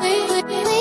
we, we, we.